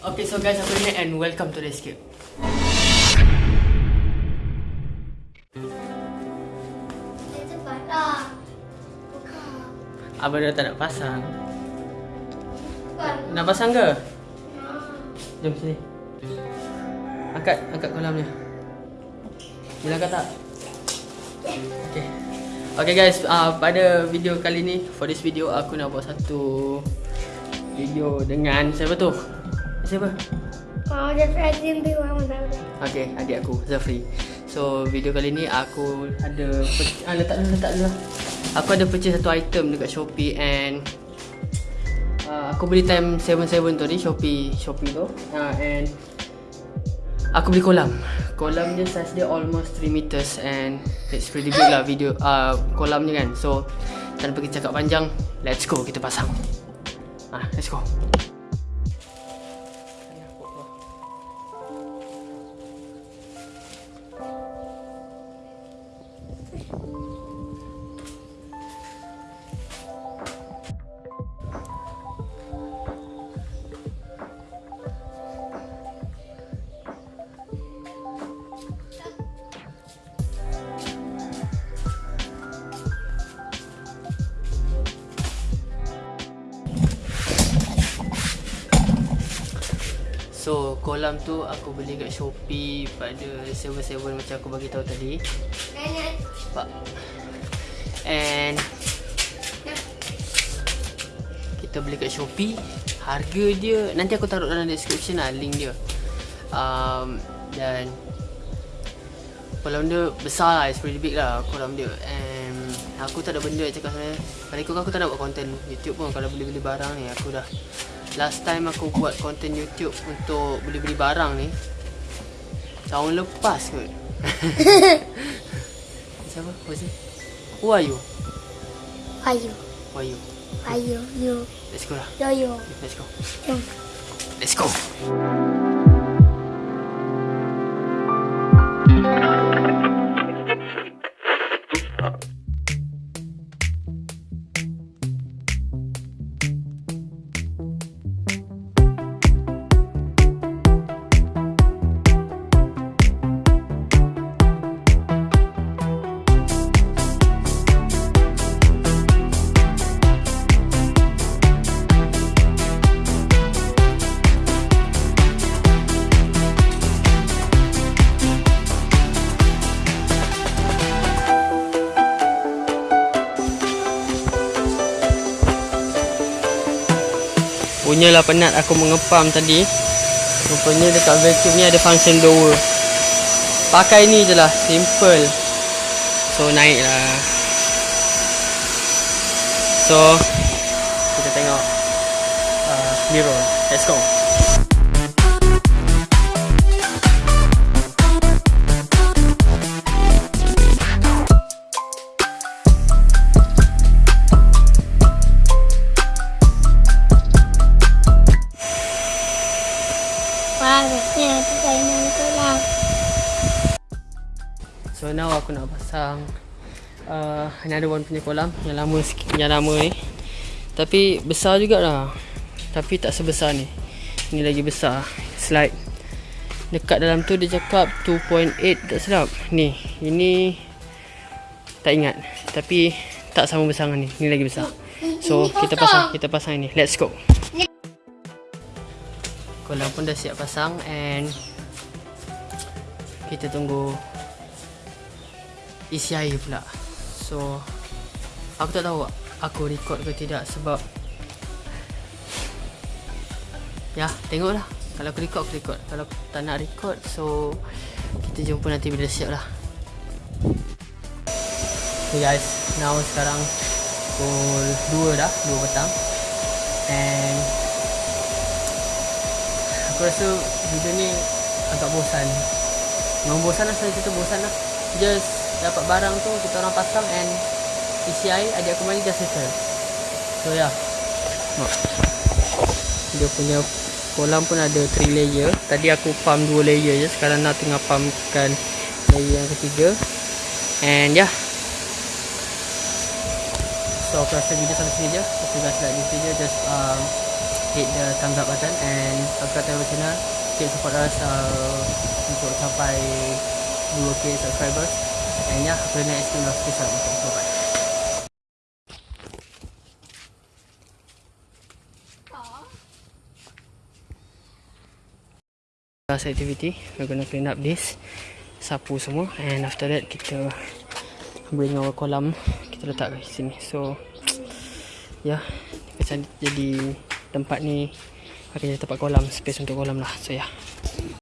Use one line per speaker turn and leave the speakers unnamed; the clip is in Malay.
Okay, so guys, aku ni and welcome to the escape. Abang dah tak nak pasang. Nak pasang ke? Jom sini. Angkat, angkat kolamnya. Bila angkat tak? Okay. Okay guys, uh, pada video kali ni, for this video aku nak buat satu video dengan siapa tu? Siapa?
Presiden tu orang mana boleh.
Okay, adik aku, Zafri. So, video kali ni aku ada ah, letak dulu, letak dulu. Aku ada purchase satu item dekat Shopee and uh, aku beli time 77 tu ni Shopee Shopee tu. Uh, and aku beli kolam. Kolam dia size dia almost 3 meters and it's pretty big lah video uh, kolamnya kan. So, tanpa kita cakap panjang, let's go kita pasang. Ah, let's go. So kolam tu aku beli kat Shopee pada 77 macam aku bagi tahu tadi. Pak. And kita beli kat Shopee. Harga dia nanti aku taruh dalam description lah link dia. Um, dan kolam dia besar lah, it's pretty big lah kolam dia. And aku tak ada benda nak cakap sebenarnya. Pada ikut aku tak nak buat konten YouTube pun kalau beli-beli barang ni aku dah Last time aku buat konten YouTube untuk beli-beli barang ni Tahun lepas kot Siapa? It? Who are you?
Ayu.
Who are you?
Ayu. You.
Let's go lah
Yo yo.
Let's go
Jom.
Let's go Punyalah penat aku mengepam tadi. Rupanya dekat vacuum ni ada function blower Pakai ni je lah, simple. So naik lah So Kita tengok uh, Mirror, let's go
kolam.
So now aku nak pasang uh, Another one punya kolam Yang lama sikit Yang lama ni. Tapi besar jugalah. Tapi tak sebesar ni. Ni lagi besar. Slide. Dekat dalam tu dia cakap 2.8 tak silap Ni Ini Tak ingat. Tapi Tak sama besar dengan ni. Ni lagi besar. So
Ini
kita pasang Kita pasang ni Let's go. Kolam pun dah siap pasang And Kita tunggu isi air pula. So Aku tak tahu aku record ke tidak sebab Ya tengoklah. Kalau aku record aku record. Kalau aku tak nak record so Kita jumpa nanti bila siap lah. Okay guys. Now sekarang Pukul 2 dah 2 petang. And Aku rasa video ni agak bosan Memang bosan lah saya cerita bosan lah. Just dapat barang tu kita orang pasang and isi air adik aku mandi just settle. So ya. Yeah. Dia punya kolam pun ada 3 layer. Tadi aku pump 2 layer je Sekarang nak tengah pumpkan layer yang ketiga. And ya. Yeah. So aku rasa video sampai sini je. You guys like this video just um, hit the thumbs up button and subscribe to our channel keep support us uh, untuk sampai 2k subscribers. And yeah aku nak explain last peace out okay, bye bye last activity we're gonna clean up this sapu semua. And after that kita bring our kolam. Kita letak kat sini. So yeah, macam jadi tempat ni jadi tempat kolam space untuk kolam lah so yeah.